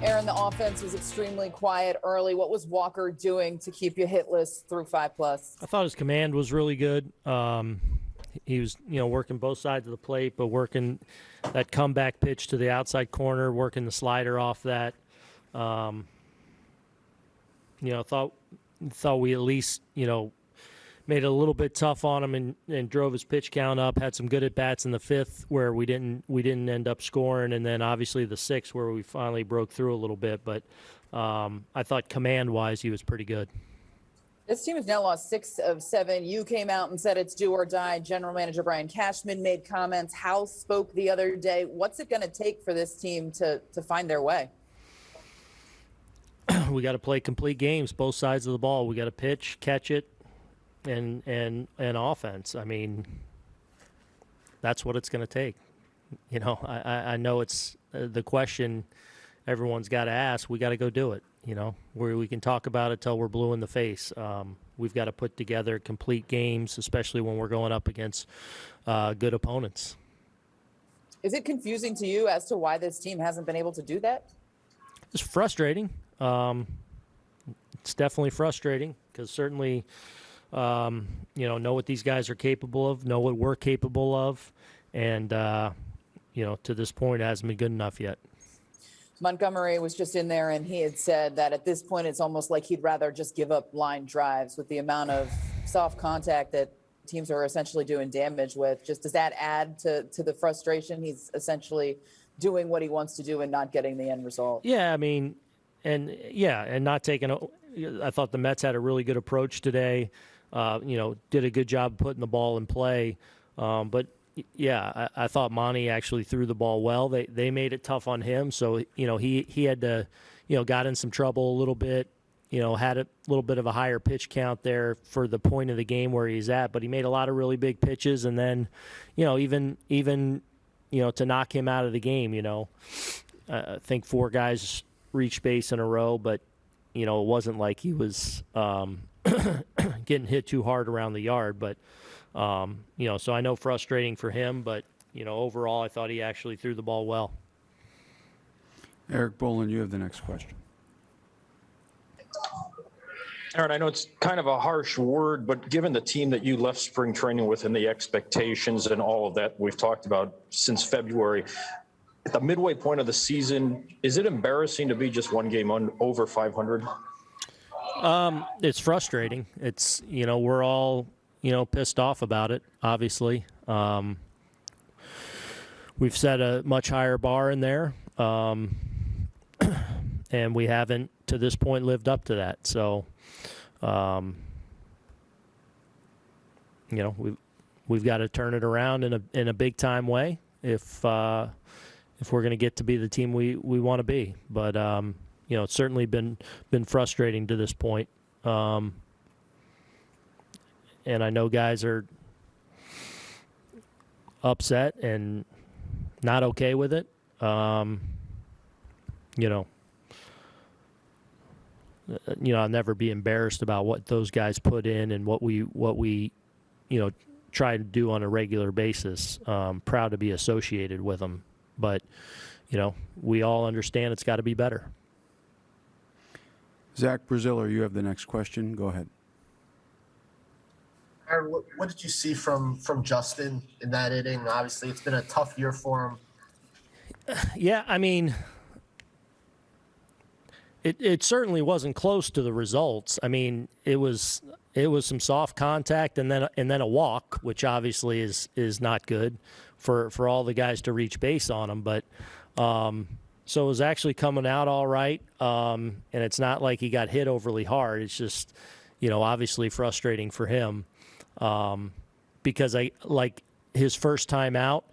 Aaron, the offense was extremely quiet early. What was Walker doing to keep you hitless through five plus? I thought his command was really good. Um, he was, you know, working both sides of the plate, but working that comeback pitch to the outside corner, working the slider off that. Um, you know, thought thought we at least, you know, made it a little bit tough on him and, and drove his pitch count up. Had some good at bats in the fifth where we didn't we didn't end up scoring, and then obviously the sixth where we finally broke through a little bit. But um, I thought command wise he was pretty good. This team has now lost six of seven. You came out and said it's do or die. General Manager Brian Cashman made comments. House spoke the other day. What's it going to take for this team to to find their way? we got to play complete games, both sides of the ball. We got to pitch, catch it, and and and offense. I mean, that's what it's going to take. You know, I I know it's uh, the question everyone's got to ask. We got to go do it. You know, where we can talk about it till we're blue in the face. Um, we've got to put together complete games, especially when we're going up against uh, good opponents. Is it confusing to you as to why this team hasn't been able to do that? It's frustrating. Um, it's definitely frustrating because certainly um, you know, know what these guys are capable of, know what we're capable of, and uh, you know, to this point, it hasn't been good enough yet. Montgomery was just in there, and he had said that at this point, it's almost like he'd rather just give up line drives with the amount of soft contact that teams are essentially doing damage with. Just does that add to to the frustration? He's essentially doing what he wants to do and not getting the end result. Yeah, I mean, and yeah, and not taking. A, I thought the Mets had a really good approach today uh, you know, did a good job putting the ball in play. Um, but yeah, I, I, thought Monty actually threw the ball well. They they made it tough on him, so you know he he had to, you know, got in some trouble a little bit. You know, had a little bit of a higher pitch count there for the point of the game where he's at, but he made a lot of really big pitches, and then, you know, even even, you know, to knock him out of the game, you know, I think four guys reached base in a row, but you know, it wasn't like he was. Um, getting hit too hard around the yard. But um, you know, so I know frustrating for him, but you know, overall, I thought he actually threw the ball well. Erik Boland, you have the next question. Aaron, I know it's kind of a harsh word, but given the team that you left spring training with and the expectations and all of that we've talked about since February, at the midway point of the season, is it embarrassing to be just one game on over 500? Um, it's frustrating. It's you know we're all you know pissed off about it. Obviously, um, we've set a much higher bar in there, um, and we haven't to this point lived up to that. So, um, you know we've we've got to turn it around in a in a big time way if uh, if we're going to get to be the team we we want to be. But um, you know, it's certainly been been frustrating to this point. Um, and I know guys are upset and not okay with it. Um, you know, uh, you know, I'll never be embarrassed about what those guys put in and what we what we, you know, try to do on a regular basis. Um, proud to be associated with them, but you know, we all understand it's got to be better. Zach Braziller, you have the next question. Go ahead. Aaron, what, what did you see from from Justin in that inning? Obviously, it's been a tough year for him. Yeah, I mean, it it certainly wasn't close to the results. I mean, it was it was some soft contact and then and then a walk, which obviously is is not good for for all the guys to reach base on him. But um, so it was actually coming out all right. Um, and it's not like he got hit overly hard. It's just, you know, obviously frustrating for him um, because I like his first time out.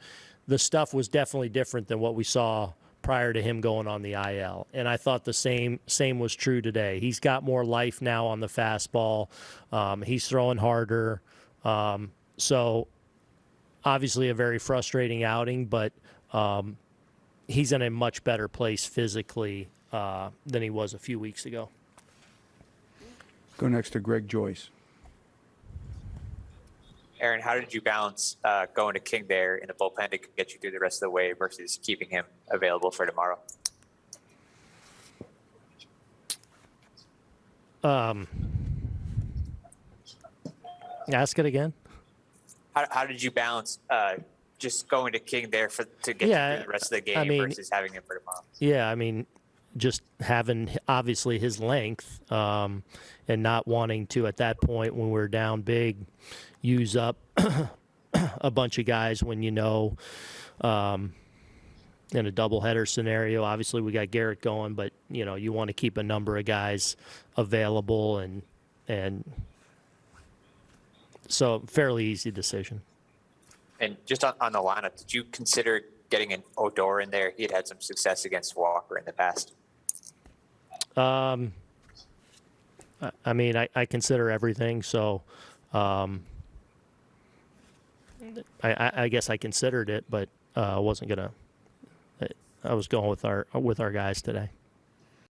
The stuff was definitely different than what we saw prior to him going on the IL. And I thought the same same was true today. He's got more life now on the fastball. Um, he's throwing harder. Um, so obviously a very frustrating outing, but um, he's in a much better place physically uh, than he was a few weeks ago. Go next to Greg Joyce. Aaron, how did you balance uh, going to King there in the bullpen to get you through the rest of the way versus keeping him available for tomorrow? Um, ask it again. How, how did you balance uh, just going to King there for to get Yeah, through the rest of the I game mean- versus having him for tomorrow? Yeah, I mean, just having obviously his length um, and not wanting to at that point when we're down big use up a bunch of guys when you know um, in a doubleheader scenario. Obviously, we got Gerrit going, but you know you want to keep a number of guys available and and so fairly easy decision. And just on, on the lineup, did you consider getting an Odor in there? He had had some success against Walker in the past. Um, I- mean, I, I consider everything, so um, I, I, guess I considered it, but uh, I wasn't gonna. I was going with our with our guys today.